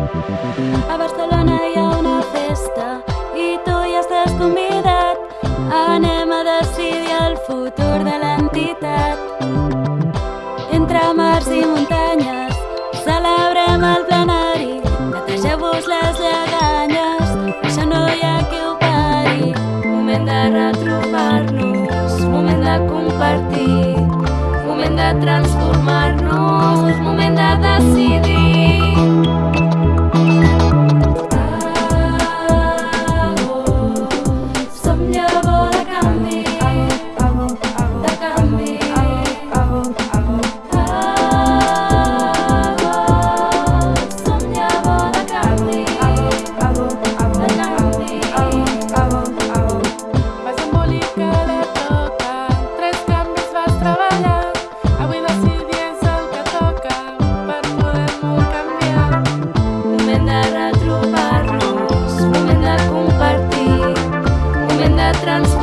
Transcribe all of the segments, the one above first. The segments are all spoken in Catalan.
A Barcelona hi ha una festa i tu hi estàs convidat. Anem a decidir el futur de l'entitat. Entre mars i muntanyes celebrem el plenari. Netegeu-vos les lleganyes, això no hi ha qui ho pari. Moment de retrobar-nos, moment de compartir, moment de transformar-nos, moment de moment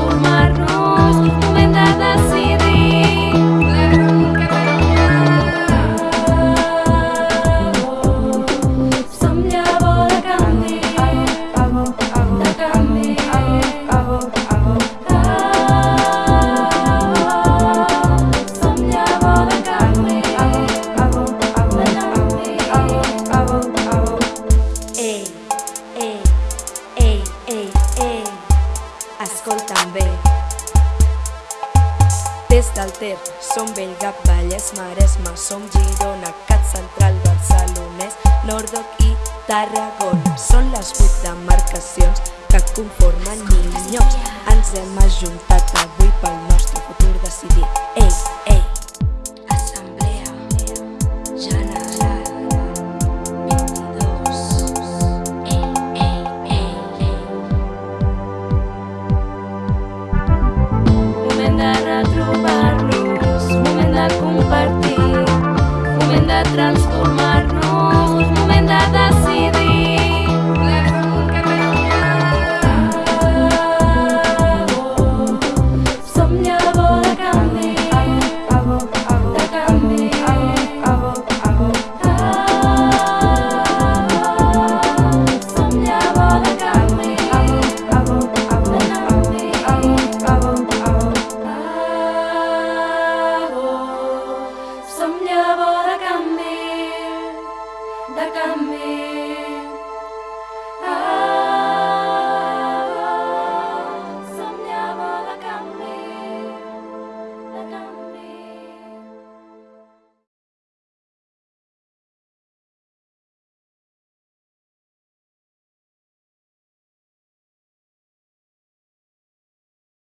escolta'm bé. Des del Ter, som Bellgap, Vallès, Maresme, som Girona, Cat Central, Barcelonès, Nordoc i Tarragona. Són les vuit demarcacions que conformen Ninyons. Ens hem ajuntat avui